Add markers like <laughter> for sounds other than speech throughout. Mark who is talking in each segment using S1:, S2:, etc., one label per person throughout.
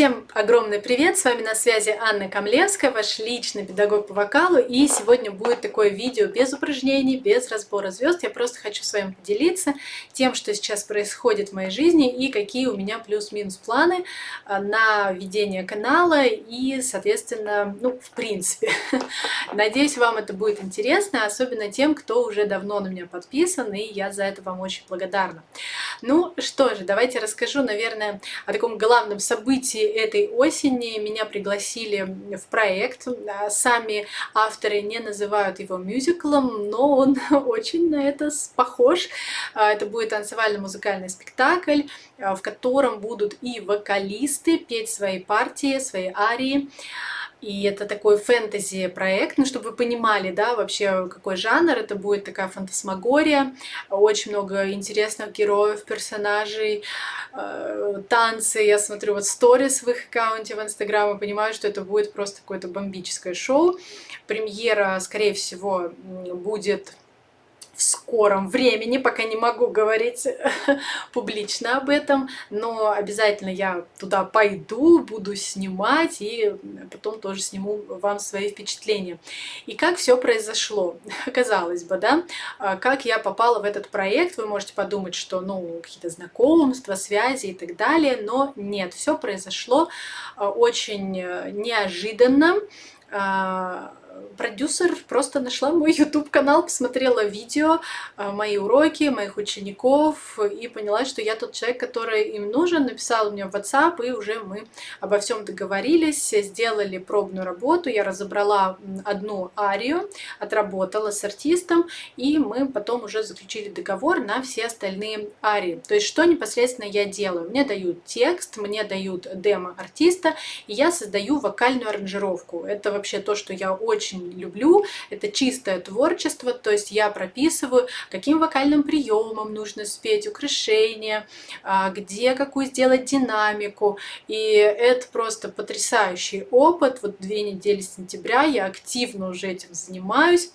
S1: Всем огромный привет! С вами на связи Анна Камлевская, ваш личный педагог по вокалу. И сегодня будет такое видео без упражнений, без разбора звезд. Я просто хочу с вами поделиться тем, что сейчас происходит в моей жизни и какие у меня плюс-минус планы а, на ведение канала и, соответственно, ну, в принципе. <laughs> Надеюсь, вам это будет интересно, особенно тем, кто уже давно на меня подписан, и я за это вам очень благодарна. Ну что же, давайте расскажу, наверное, о таком главном событии этой осени меня пригласили в проект. Сами авторы не называют его мюзиклом, но он <laughs> очень на это похож. А, это будет танцевально-музыкальный спектакль, а, в котором будут и вокалисты петь свои партии, свои арии. И это такой фэнтези-проект, ну, чтобы вы понимали, да, вообще какой жанр. Это будет такая фантасмагория, очень много интересных героев, персонажей, э, танцы. Я смотрю вот сторис в их аккаунте в Инстаграм и понимаю, что это будет просто какое-то бомбическое шоу. Премьера, скорее всего, будет в скором времени, пока не могу говорить <laughs> публично об этом, но обязательно я туда пойду, буду снимать и потом тоже сниму вам свои впечатления. И как все произошло, <laughs> казалось бы, да, а, как я попала в этот проект, вы можете подумать, что, ну, какие-то знакомства, связи и так далее, но нет, все произошло а, очень э, неожиданно, а, продюсер просто нашла мой <laughs> YouTube канал, посмотрела видео, а, мои уроки, моих учеников и поняла, что я тот человек, который им нужен, написала мне в WhatsApp и уже мы обо всем договорились, сделали пробную работу, я разобрала одну арию, отработала с артистом и мы потом уже заключили договор на все остальные арии. То есть что непосредственно я делаю? Мне дают текст, мне дают демо артиста и я создаю вокальную аранжировку. Это вообще то, что я очень люблю. Это чистое творчество, то есть я прописываю, каким вокальным приемом нужно спеть, украшение, а, где какую сделать динамику. И это просто потрясающий опыт. Вот две недели сентября я активно уже этим занимаюсь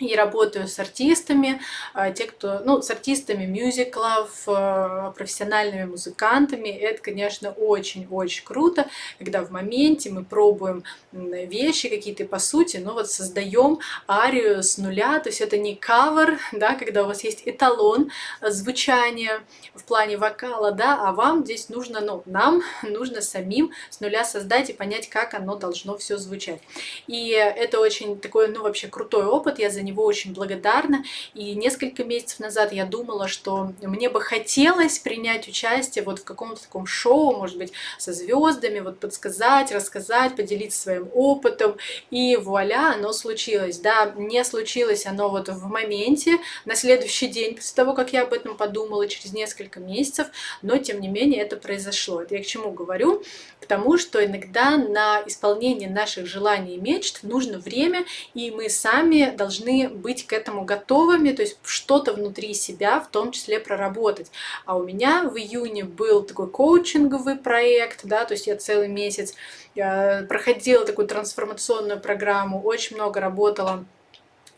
S1: и работаю с артистами, а, те, кто, ну, с артистами мюзиклов, а, профессиональными музыкантами. Это, конечно, очень-очень круто, когда в моменте мы пробуем вещи какие-то, по сути, ну, вот создаем арию с нуля, то есть это не кавер, да, когда у вас есть эталон звучания в плане вокала, да, а вам здесь нужно, ну, нам <laughs> нужно самим с нуля создать и понять, как оно должно все звучать. И это очень такой, ну, вообще крутой опыт, я занимаюсь него очень благодарна. И несколько месяцев назад я думала, что мне бы хотелось принять участие вот в каком-то таком шоу, может быть, со звездами, вот подсказать, рассказать, поделиться своим опытом. И вуаля, оно случилось. Да, не случилось оно вот в моменте, на следующий день, после того, как я об этом подумала, через несколько месяцев, но тем не менее это произошло. Это я к чему говорю? К тому, что иногда на исполнение наших желаний и мечт нужно время, и мы сами должны быть к этому готовыми, то есть что-то внутри себя в том числе проработать. А у меня в июне был такой коучинговый проект, да, то есть я целый месяц я проходила такую трансформационную программу, очень много работала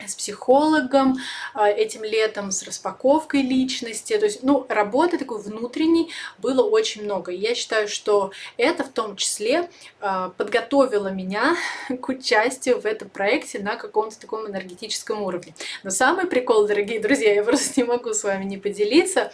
S1: с психологом а, этим летом, с распаковкой личности. То есть, ну, работы такой внутренней было очень много. И я считаю, что это в том числе а, подготовило меня <laughs> к участию в этом проекте на каком-то таком энергетическом уровне. Но самый прикол, дорогие друзья, я просто не могу с вами не поделиться,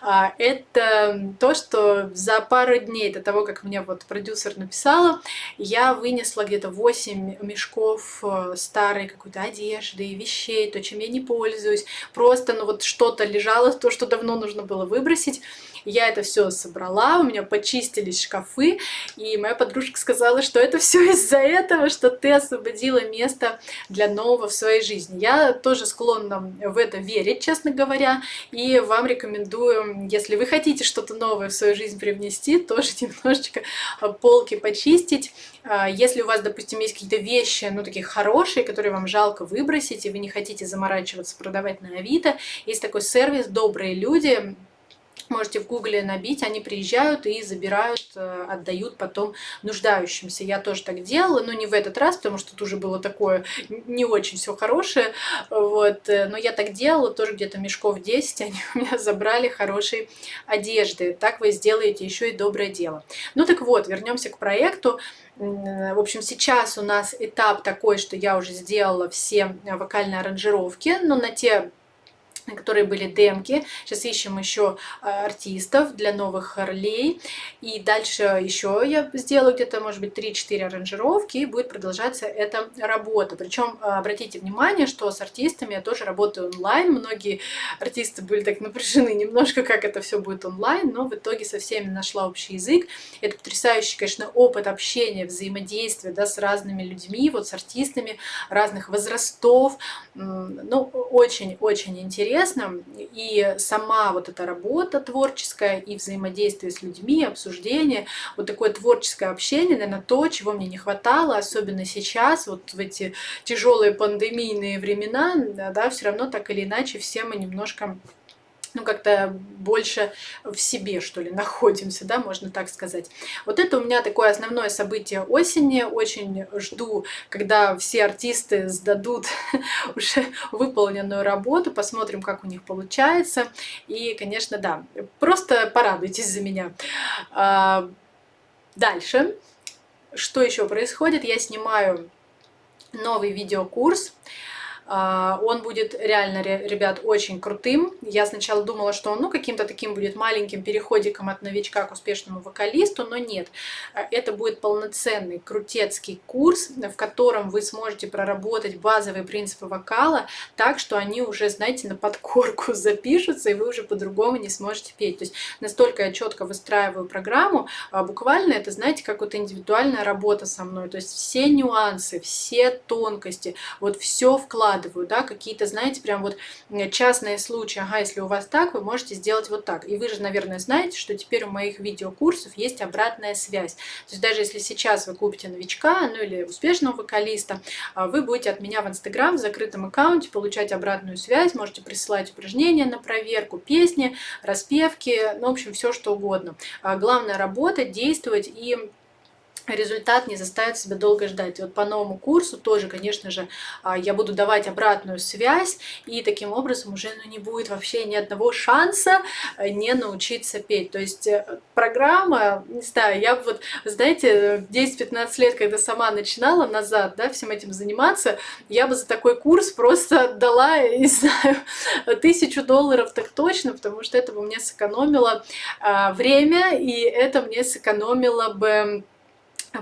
S1: а, это то, что за пару дней до того, как мне вот продюсер написала, я вынесла где-то 8 мешков старой какой-то одежды, вещей, то, чем я не пользуюсь. Просто, ну вот что-то лежало, то, что давно нужно было выбросить. Я это все собрала, у меня почистились шкафы, и моя подружка сказала, что это все из-за этого, что ты освободила место для нового в своей жизни. Я тоже склонна в это верить, честно говоря, и вам рекомендую, если вы хотите что-то новое в свою жизнь привнести, тоже <laughs> немножечко полки почистить. А, если у вас, допустим, есть какие-то вещи, ну, такие хорошие, которые вам жалко выбросить, и вы не хотите заморачиваться, продавать на Авито, есть такой сервис «Добрые люди», Можете в гугле набить, они приезжают и забирают, э, отдают потом нуждающимся. Я тоже так делала, но не в этот раз, потому что тут уже было такое не очень все хорошее. Вот. Э, но я так делала, тоже где-то мешков 10 они у меня забрали хорошей одежды. Так вы сделаете еще и доброе дело. Ну так вот, вернемся к проекту. В общем, сейчас у нас этап такой, что я уже сделала все вокальные аранжировки, но на те которые были демки. Сейчас ищем еще а, артистов для новых ролей. И дальше еще я сделаю где-то, может быть, 3-4 аранжировки, и будет продолжаться эта работа. Причем а, обратите внимание, что с артистами я тоже работаю онлайн. Многие артисты были так напряжены <laughs> немножко, как это все будет онлайн, но в итоге со всеми нашла общий язык. Это потрясающий, конечно, опыт общения, взаимодействия да, с разными людьми, вот с артистами разных возрастов. Ну, очень-очень интересно интересно. И сама вот эта работа творческая, и взаимодействие с людьми, обсуждение, вот такое творческое общение, наверное, то, чего мне не хватало, особенно сейчас, вот в эти тяжелые пандемийные времена, да, все равно так или иначе все мы немножко ну, как-то больше в себе, что ли, <laughs> находимся, да, можно так сказать. Вот это у меня такое основное событие осени. Очень жду, когда все артисты сдадут <laughs> уже выполненную работу, посмотрим, как у них получается. И, конечно, да, просто порадуйтесь за меня. А, дальше. Что еще происходит? Я снимаю новый видеокурс. А, он будет реально, ребят, очень крутым. Я сначала думала, что он ну, каким-то таким будет маленьким переходиком от новичка к успешному вокалисту, но нет. А, это будет полноценный, крутецкий курс, в котором вы сможете проработать базовые принципы вокала так, что они уже, знаете, на подкорку <laughs> запишутся, и вы уже по-другому не сможете петь. То есть настолько я четко выстраиваю программу, а, буквально это, знаете, как вот индивидуальная работа со мной. То есть все нюансы, все тонкости, вот все вкладываю выкладываю, да, какие-то, знаете, прям вот частные случаи, ага, если у вас так, вы можете сделать вот так. И вы же, наверное, знаете, что теперь у моих видеокурсов есть обратная связь. То есть даже если сейчас вы купите новичка, ну или успешного вокалиста, а, вы будете от меня в Инстаграм в закрытом аккаунте получать обратную связь, можете присылать упражнения на проверку, песни, распевки, ну, в общем, все что угодно. А, главное работать, действовать и результат не заставит себя долго ждать. И вот по новому курсу тоже, конечно же, а, я буду давать обратную связь, и таким образом уже ну, не будет вообще ни одного шанса э, не научиться петь. То есть э, программа, не знаю, я вот, знаете, 10-15 лет, когда сама начинала назад, да, всем этим заниматься, я бы за такой курс просто дала, не знаю, <laughs> тысячу долларов так точно, потому что это бы мне сэкономило а, время, и это мне сэкономило бы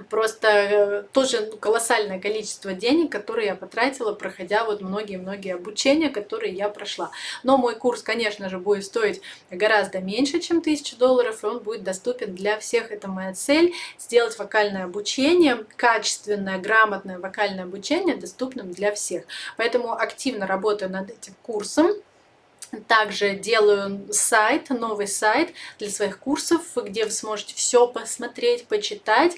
S1: просто э, тоже колоссальное количество денег, которые я потратила, проходя вот многие-многие обучения, которые я прошла. Но мой курс, конечно же, будет стоить гораздо меньше, чем 1000 долларов, и он будет доступен для всех. Это моя цель, сделать вокальное обучение, качественное, грамотное вокальное обучение доступным для всех. Поэтому активно работаю над этим курсом. Также делаю сайт, новый сайт для своих курсов, где вы сможете все посмотреть, почитать.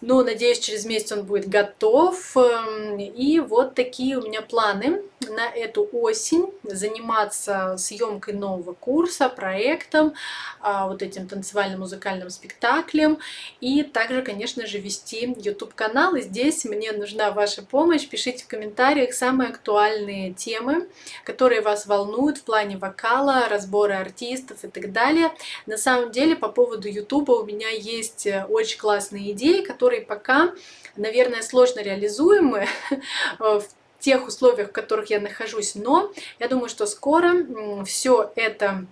S1: Но, надеюсь, через месяц он будет готов. Эм, и вот такие у меня планы на эту осень. Заниматься съемкой нового курса, проектом, а, вот этим танцевальным музыкальным спектаклем. И также, конечно же, вести YouTube-канал. И здесь мне нужна ваша помощь. Пишите в комментариях самые актуальные темы, которые вас волнуют в плане вокала, разбора артистов и так далее. На самом деле, по поводу YouTube у меня есть э, очень классные идеи, которые пока, наверное, сложно реализуемы <laughs> в тех условиях, в которых я нахожусь, но я думаю, что скоро все это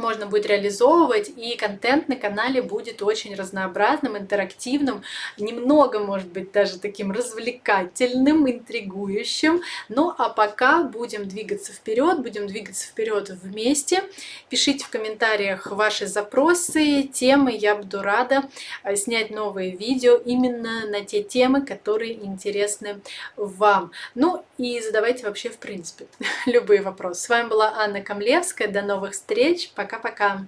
S1: можно будет реализовывать, и контент на канале будет очень разнообразным, интерактивным, немного, может быть, даже таким развлекательным, интригующим. Ну, а пока будем двигаться вперед, будем двигаться вперед вместе. Пишите в комментариях ваши запросы, темы, я буду рада э, снять новые видео именно на те темы, которые интересны вам. Ну, и задавайте вообще, в принципе, <laughs> любые вопросы. С вами была Анна Камлевская, до новых встреч, пока! Пока-пока!